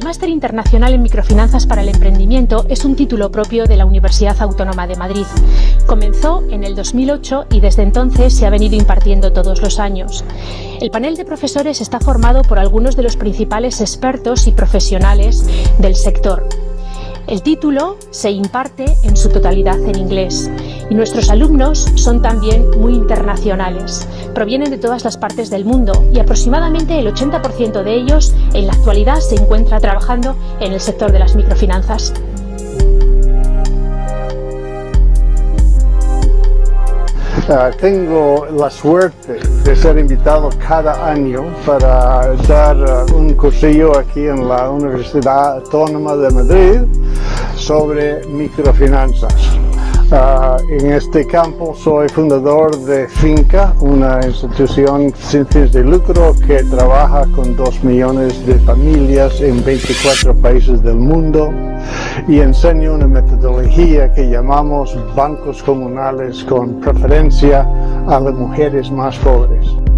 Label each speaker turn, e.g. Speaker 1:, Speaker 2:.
Speaker 1: El Máster Internacional en Microfinanzas para el Emprendimiento es un título propio de la Universidad Autónoma de Madrid. Comenzó en el 2008 y desde entonces se ha venido impartiendo todos los años. El panel de profesores está formado por algunos de los principales expertos y profesionales del sector. El título se imparte en su totalidad en inglés y nuestros alumnos son también muy internacionales. Provienen de todas las partes del mundo y aproximadamente el 80% de ellos en la actualidad se encuentra trabajando en el sector de las microfinanzas.
Speaker 2: Uh, tengo la suerte de ser invitado cada año para dar uh, un cursillo aquí en la Universidad Autónoma de Madrid sobre microfinanzas. Uh, en este campo soy fundador de Finca, una institución sin fines de lucro que trabaja con dos millones de familias en 24 países del mundo y enseño una metodología que llamamos bancos comunales con preferencia a las mujeres más pobres.